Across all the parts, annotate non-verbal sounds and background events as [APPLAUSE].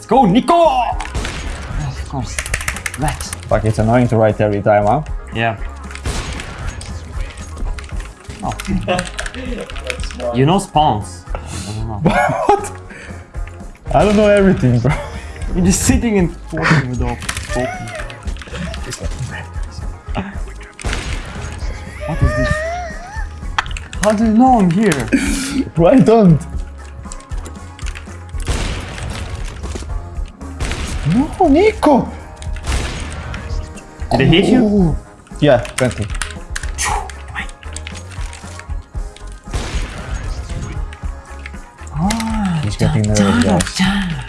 Let's go, Nico! Of course. That. Fuck, it's annoying to write every time, huh? Yeah. Oh. [LAUGHS] you know spawns. I don't know. what? I don't know everything, bro. You're just sitting and talking without talking. What is this? How do you know I'm here? [LAUGHS] Why don't? No, Nico! Did they hit you? Oh. Yeah, 20. Ah, He's getting nervous, guys.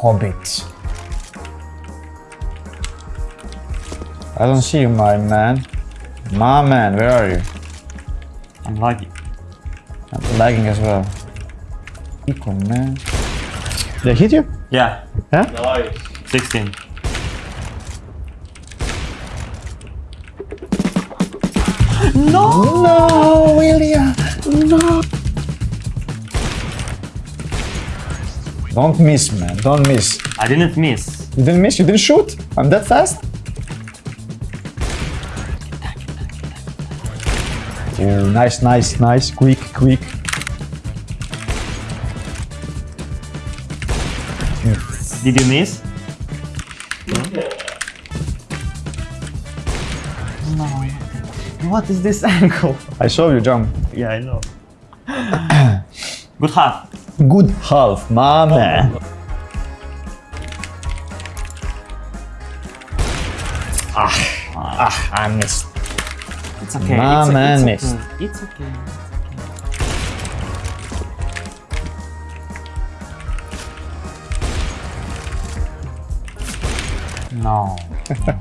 Hobbit. I don't see you, my man. My man, where are you? I'm lagging. I'm lagging as well. Nico, man. Did I hit you? Yeah, Yeah? Nice. 16. No, No, William! No! Don't miss, man. Don't miss. I didn't miss. You didn't miss? You didn't shoot? I'm that fast? Oh, nice, nice, nice. Quick, quick. Did you miss? No. What is this [LAUGHS] angle? I saw you jump. Yeah, I know. [COUGHS] Good half. Good half, my man. Ah, ah, I missed. It's okay. My it's, man it's missed. okay. It's okay. No. [LAUGHS]